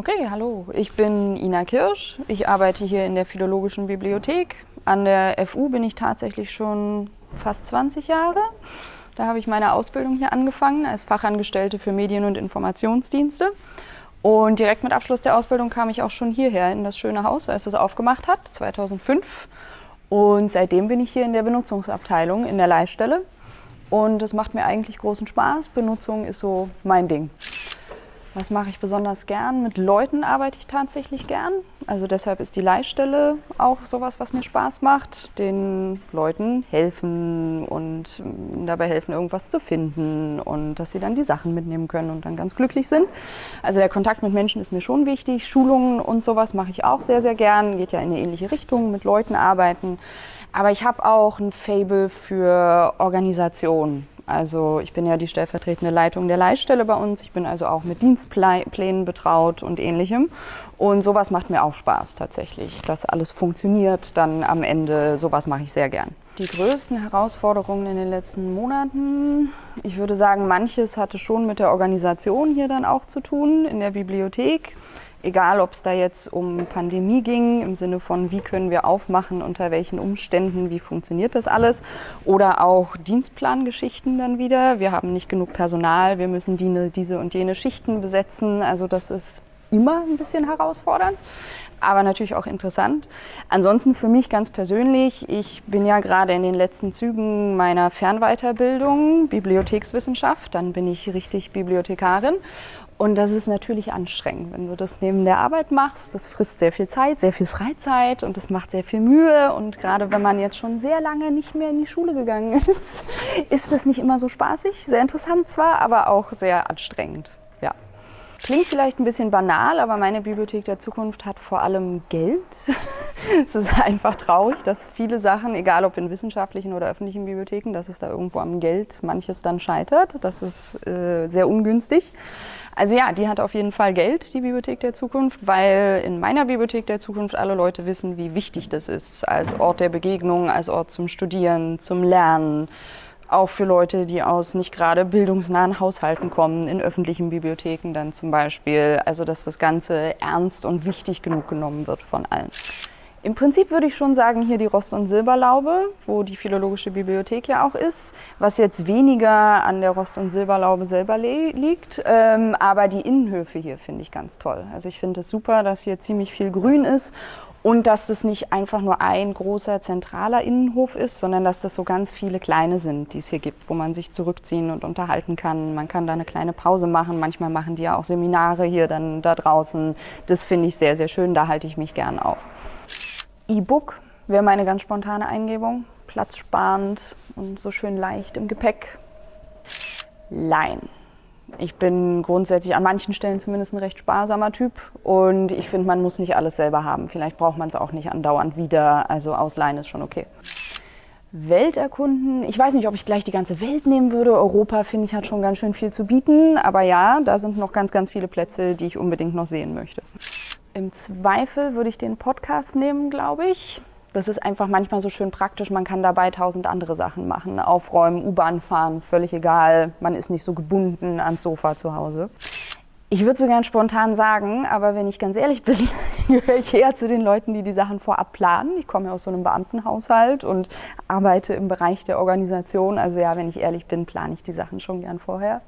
Okay, hallo. Ich bin Ina Kirsch. Ich arbeite hier in der Philologischen Bibliothek. An der FU bin ich tatsächlich schon fast 20 Jahre. Da habe ich meine Ausbildung hier angefangen als Fachangestellte für Medien- und Informationsdienste. Und direkt mit Abschluss der Ausbildung kam ich auch schon hierher in das schöne Haus, als es aufgemacht hat, 2005. Und seitdem bin ich hier in der Benutzungsabteilung in der Leihstelle. Und es macht mir eigentlich großen Spaß. Benutzung ist so mein Ding. Was mache ich besonders gern? Mit Leuten arbeite ich tatsächlich gern. Also deshalb ist die Leihstelle auch sowas, was mir Spaß macht. Den Leuten helfen und mm, dabei helfen, irgendwas zu finden und dass sie dann die Sachen mitnehmen können und dann ganz glücklich sind. Also der Kontakt mit Menschen ist mir schon wichtig. Schulungen und sowas mache ich auch sehr, sehr gern. Geht ja in eine ähnliche Richtung, mit Leuten arbeiten. Aber ich habe auch ein Fable für Organisation. Also ich bin ja die stellvertretende Leitung der Leihstelle bei uns. Ich bin also auch mit Dienstplänen betraut und ähnlichem. Und sowas macht mir auch Spaß tatsächlich, dass alles funktioniert dann am Ende. Sowas mache ich sehr gern. Die größten Herausforderungen in den letzten Monaten, ich würde sagen, manches hatte schon mit der Organisation hier dann auch zu tun in der Bibliothek. Egal, ob es da jetzt um Pandemie ging, im Sinne von, wie können wir aufmachen, unter welchen Umständen, wie funktioniert das alles, oder auch Dienstplangeschichten dann wieder. Wir haben nicht genug Personal, wir müssen die, diese und jene Schichten besetzen. Also das ist immer ein bisschen herausfordernd, aber natürlich auch interessant. Ansonsten für mich ganz persönlich, ich bin ja gerade in den letzten Zügen meiner Fernweiterbildung, Bibliothekswissenschaft, dann bin ich richtig Bibliothekarin und das ist natürlich anstrengend, wenn du das neben der Arbeit machst. Das frisst sehr viel Zeit, sehr viel Freizeit und das macht sehr viel Mühe. Und gerade wenn man jetzt schon sehr lange nicht mehr in die Schule gegangen ist, ist das nicht immer so spaßig. Sehr interessant zwar, aber auch sehr anstrengend. Ja. Klingt vielleicht ein bisschen banal, aber meine Bibliothek der Zukunft hat vor allem Geld. es ist einfach traurig, dass viele Sachen, egal ob in wissenschaftlichen oder öffentlichen Bibliotheken, dass es da irgendwo am Geld manches dann scheitert. Das ist äh, sehr ungünstig. Also ja, die hat auf jeden Fall Geld, die Bibliothek der Zukunft, weil in meiner Bibliothek der Zukunft alle Leute wissen, wie wichtig das ist als Ort der Begegnung, als Ort zum Studieren, zum Lernen. Auch für Leute, die aus nicht gerade bildungsnahen Haushalten kommen, in öffentlichen Bibliotheken dann zum Beispiel. Also dass das Ganze ernst und wichtig genug genommen wird von allen. Im Prinzip würde ich schon sagen, hier die Rost- und Silberlaube, wo die Philologische Bibliothek ja auch ist, was jetzt weniger an der Rost- und Silberlaube selber liegt, ähm, aber die Innenhöfe hier finde ich ganz toll. Also ich finde es super, dass hier ziemlich viel Grün ist und dass das nicht einfach nur ein großer zentraler Innenhof ist, sondern dass das so ganz viele kleine sind, die es hier gibt, wo man sich zurückziehen und unterhalten kann. Man kann da eine kleine Pause machen. Manchmal machen die ja auch Seminare hier dann da draußen. Das finde ich sehr, sehr schön. Da halte ich mich gern auf. E-Book wäre meine ganz spontane Eingebung. Platzsparend und so schön leicht im Gepäck. Lein. Ich bin grundsätzlich an manchen Stellen zumindest ein recht sparsamer Typ und ich finde, man muss nicht alles selber haben. Vielleicht braucht man es auch nicht andauernd wieder, also ausleihen ist schon okay. Welt erkunden. Ich weiß nicht, ob ich gleich die ganze Welt nehmen würde. Europa, finde ich, hat schon ganz schön viel zu bieten. Aber ja, da sind noch ganz, ganz viele Plätze, die ich unbedingt noch sehen möchte. Im Zweifel würde ich den Podcast nehmen, glaube ich. Das ist einfach manchmal so schön praktisch. Man kann dabei tausend andere Sachen machen. Aufräumen, U-Bahn fahren, völlig egal. Man ist nicht so gebunden ans Sofa zu Hause. Ich würde so gern spontan sagen, aber wenn ich ganz ehrlich bin, gehöre ich eher zu den Leuten, die die Sachen vorab planen. Ich komme ja aus so einem Beamtenhaushalt und arbeite im Bereich der Organisation. Also ja, wenn ich ehrlich bin, plane ich die Sachen schon gern vorher.